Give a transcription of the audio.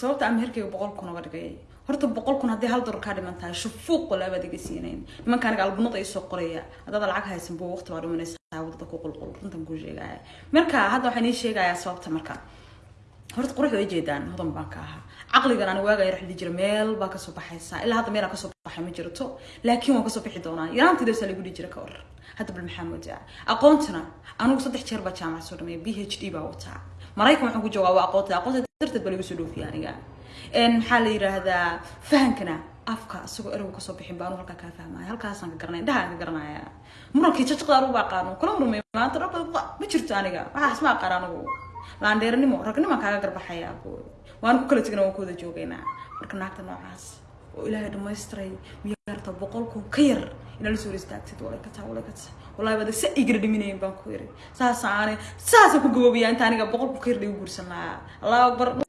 sababta aan meherkayga boqol kun oga dhigay horta boqol kun haddii hal dolar kaa dhiman tahay shufuuq walaabaad iga siinayn. Nimanka aniga albunada isoo qoraya haddaad lacag haysan buu waqti baa dhimanaysaa waddada ku qulqul runtan kuu sheegaya marka hadda waxaan ii sheegayaa sababta marka. Horta qurux way jeedaan hodan baan ka ahaa. Caqligan aan waagaya raxdi jira meel baa ka soo baxaysaa ilaa hadda meel ka soo baxay ma jirto laakiin waan ka soo bixi doonaa. Yaraantiidasa lagu dhihi jira ka war. Hadda bal maxaa aqoontana anigu saddex jeer baa jaamacad soo dhameeya b h d baa wataa. Maraykan waxaan ku jawaaba aqoonta aqoonta darteed baa lagu soo dhoofiya aniga. Maxaa la yiraahdaa fahankana afka isagoo ereygu ka soo bixin baa anu halkaa kaa fahmaya halkaasaan ka garanaya indhahaan ka garanaya murankii jajaqda anugu baa aqaano kula murmay maanta dhabba ma jirto aniga. Waxaas ma aqaan anigu. Laandheernimo ragnimaan kaaga garbaxaya waan ku kala tegna waan ku wada joogaynaa. Marka naagta noocaas oo ilaahay dhamaystiray miyaarta boqol kun ka yar inaa la soo hor istaagtid walay ka taa walay ka taa wallahi baad sa igara dhiminayn baan ku yiri. Saasa aanay saasa ku gaboobiyaa inta aniga boqol ka yar dhigu guursan lahaa allahu akbar